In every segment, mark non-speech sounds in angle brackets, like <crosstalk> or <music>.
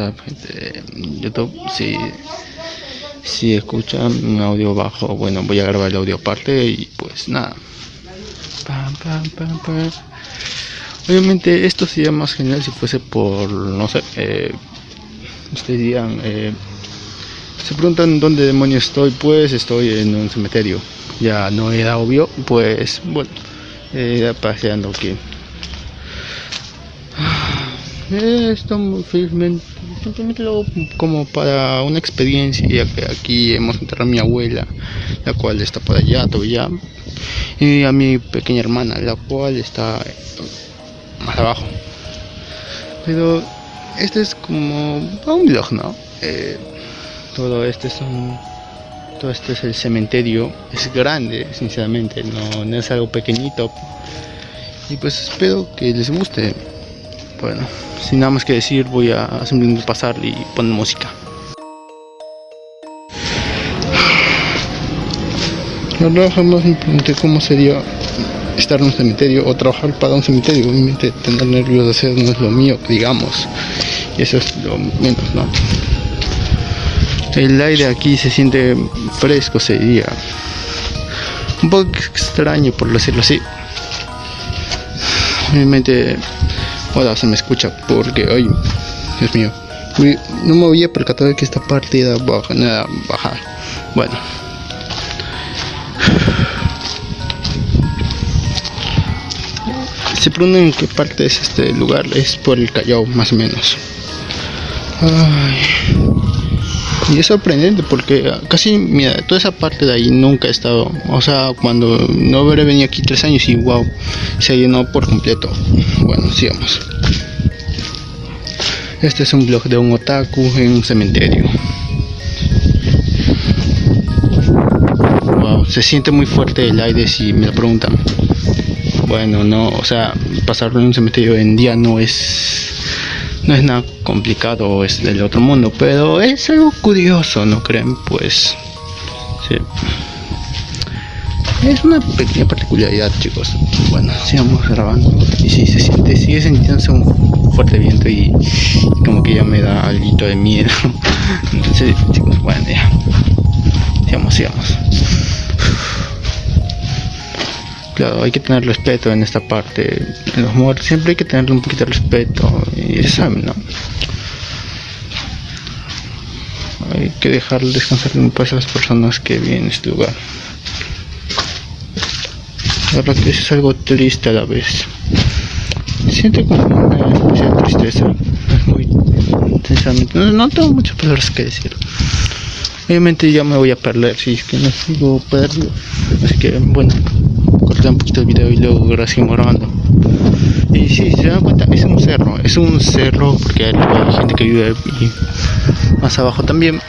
WhatsApp, YouTube, si, si escuchan un audio bajo, bueno, voy a grabar el audio aparte y pues nada. Obviamente esto sería más genial si fuese por, no sé, eh, ustedes dirían, eh, se preguntan dónde demonios estoy, pues estoy en un cementerio. Ya no era obvio, pues bueno, eh, paseando aquí. Esto felizmente, simplemente lo como para una experiencia, ya que aquí hemos enterrado a mi abuela, la cual está por allá todavía, y a mi pequeña hermana, la cual está más abajo. Pero este es como un vlog, ¿no? Eh, todo este es un todo este es el cementerio es grande sinceramente no, no es algo pequeñito y pues espero que les guste bueno sin nada más que decir voy a simplemente pasar y poner música. La verdad jamás me pregunté cómo sería estar en un cementerio o trabajar para un cementerio. Obviamente tener nervios de hacer no es lo mío digamos. Y eso es lo menos no el aire aquí se siente fresco sería un poco extraño por decirlo así. Obviamente ahora se me escucha porque hoy Dios mío. No me había percatado que esta parte era baja, nada baja bueno. Se preguntan en qué parte es este lugar es por el Callao más o menos. Ay. Y es sorprendente porque casi, mira, toda esa parte de ahí nunca he estado. O sea, cuando no habré venido aquí tres años y wow, se llenó por completo. Bueno, sigamos. Este es un blog de un otaku en un cementerio. Wow, se siente muy fuerte el aire si me lo preguntan. Bueno, no, o sea, pasarlo en un cementerio en día no es no es nada complicado es del otro mundo pero es algo curioso no creen pues sí. es una pequeña particularidad chicos. Bueno sigamos grabando. Y si se siente sigue sintiéndose un fuerte viento y, como que ya me da algo de miedo. <laughs> Entonces chicos bueno ya. Sigamos sigamos hay que tener respeto en esta parte. En los muertos siempre hay que tener un poquito de respeto. Y saben, ¿no? Hay que dejar descansar en paz a las personas que vienen a este lugar. La verdad que es algo triste a la vez. Siento como una tristeza. Es muy sinceramente. No, tengo muchas palabras que decir. Obviamente ya me voy a perder si es que no sigo perdido. Así que bueno corté un poquito el video y luego seguimos grabando. Y si se dan cuenta, es un cerro, es un cerro porque hay gente que vive más abajo también.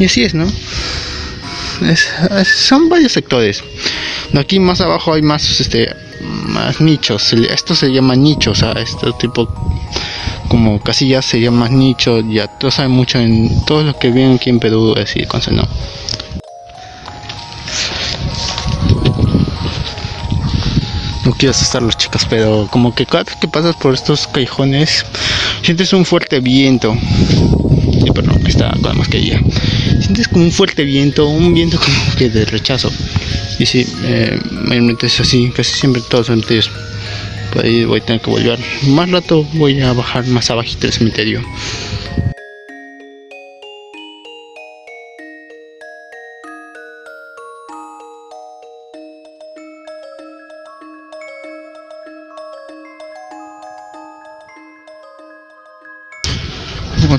Y así es, ¿no? son varios sectores. Aquí más abajo hay más este más nichos. Esto se llama nicho, o sea, este tipo como casillas se llama nicho, ya todos saben mucho en todos los que viven aquí en Perú, así, entonces no. no quiero asustar a los chicos, pero como que cada vez que pasas por estos callejones sientes un fuerte viento. Sí, perdón, está con la mascarilla. Sientes como un fuerte viento, un viento como que de rechazo. Y sí, eh, mayormente es así, casi siempre todos cementerios. Por ahí voy a tener que volver. Más rato voy a bajar más abajito del cementerio.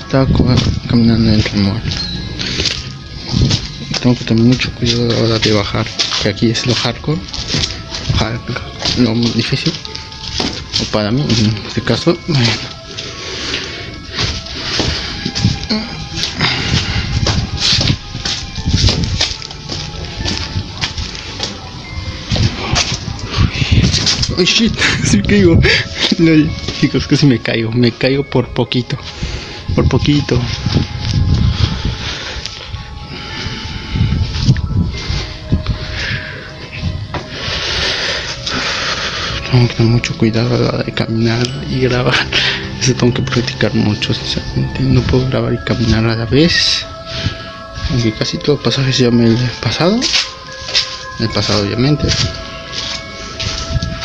estaba caminando en el tengo que tener mucho cuidado ahora de bajar que aquí es lo hardcore, lo difícil para mí en este caso. Oh shit, <laughs> me caigo. chicos, casi me caigo. Me caigo por poquito por poquito. Tengo que tener mucho cuidado a la hora de caminar y grabar. <laughs> Eso tengo que practicar mucho, sinceramente. No puedo grabar y caminar a la vez. Aunque casi todos los pasajes ya me he pasado. El pasado, obviamente.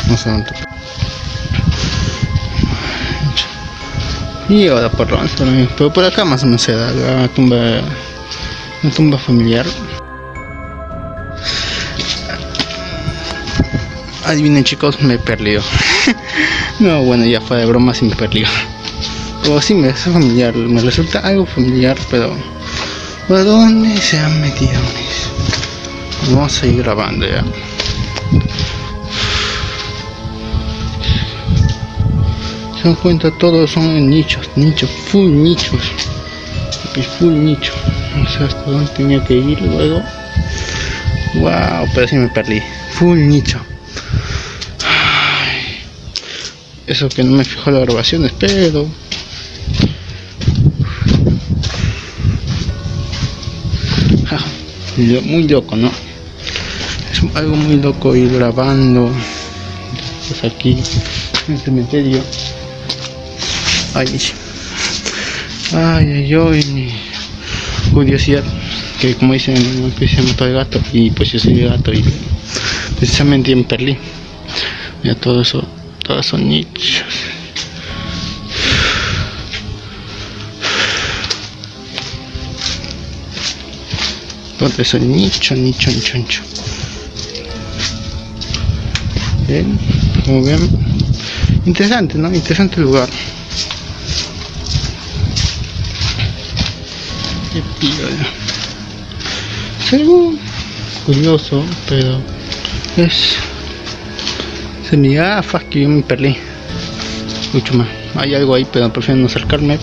No sé dónde. Y ahora por dónde, pero por acá más o menos se da la tumba, una tumba familiar. Adivinen chicos, me he perdido. <laughs> no, bueno, ya fue de broma, sí me perdió. O sí me hace familiar, me resulta algo familiar, pero... ¿Por dónde se han metido? Vamos a ir grabando ya. Se dan cuenta, todos son nichos, nichos, full nichos. Full nicho. No sé hasta dónde tenía que ir luego. Wow, pero sí me perdí. Full nicho. Eso que no me fijo la grabación, pero muy loco, ¿no? Es algo muy loco ir grabando. Pues aquí en el cementerio. Ay, ay, ay, ay, curiosidad. Que como dicen se mató el gato. Y pues yo soy el gato y precisamente en Perlí mira todo eso todos son nichos. Todos son nicho nicho nicho nicho. Bien muy bien interesante no interesante lugar. Qué piola es algo curioso pero es se me gafas que yo me perdí. Mucho más. Hay algo ahí pero prefiero no acercarme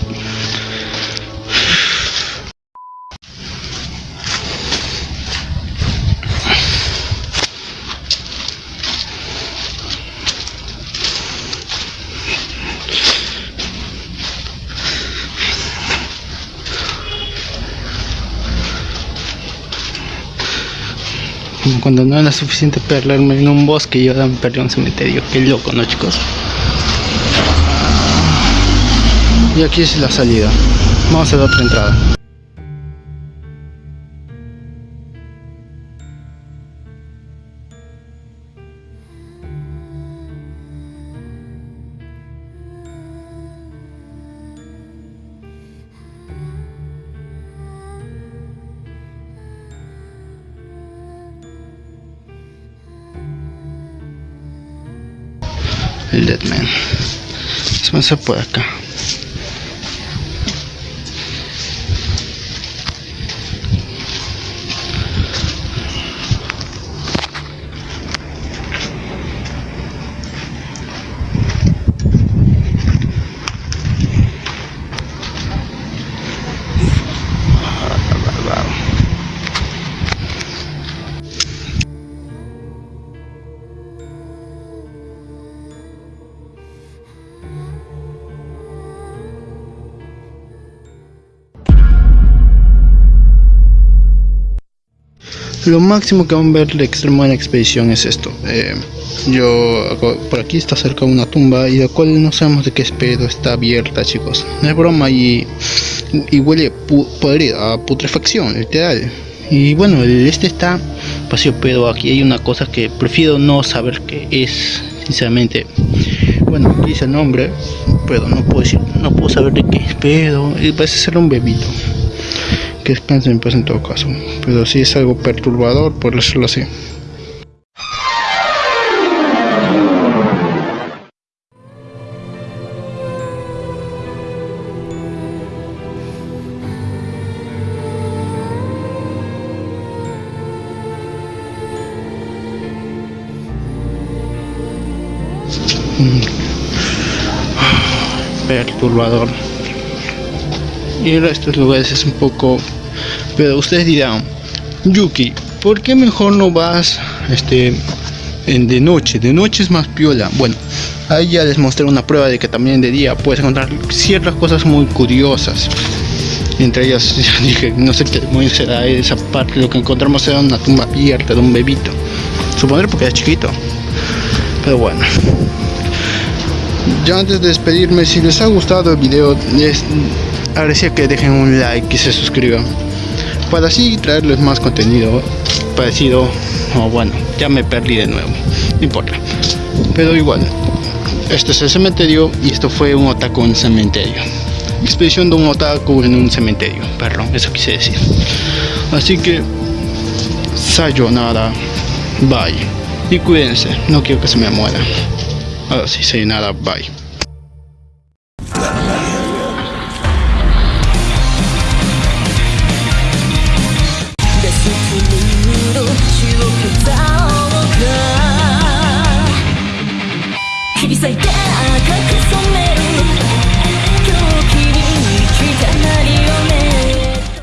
cuando no era suficiente perderme en un bosque y ahora me perdí un cementerio. Qué loco, ¿no chicos? Y aquí es la salida. Vamos a la otra entrada. El Deadman. Vamos a por acá. Lo máximo que van a ver de extremo en la expedición es esto. Eh, yo por aquí está cerca una tumba y la cual no sabemos de qué espero está abierta chicos. No es broma y, y huele pu a putrefacción, literal. Y bueno, este está vacío, pero aquí hay una cosa que prefiero no saber qué es, sinceramente. Bueno, dice el nombre, pero no puedo decir, no puedo saber de qué es, pero parece ser un bebito que descansen pues en todo caso. Pero si es algo perturbador por decirlo así. Mm. <sighs> perturbador ir a estos lugares es un poco pero ustedes dirán Yuki ¿por qué mejor no vas este en de noche? de noche es más piola. Bueno ahí ya les mostré una prueba de que también de día puedes encontrar ciertas cosas muy curiosas. Entre ellas <laughs> dije no sé qué muy será esa parte. Lo que encontramos era una tumba abierta de un bebito. Suponer porque era chiquito. Pero bueno. Ya antes de despedirme, si les ha gustado el video, les agradecería que dejen un like y se suscriban. Para así traerles más contenido parecido. O bueno, ya me perdí de nuevo. No importa. Pero igual. Este es el cementerio y esto fue un otaku en cementerio. Expedición de un otaku en un cementerio. Perdón, eso quise decir. Así que, sayonara. Bye. Y cuídense, no quiero que se me muera. Ahora sí, sayonara, bye.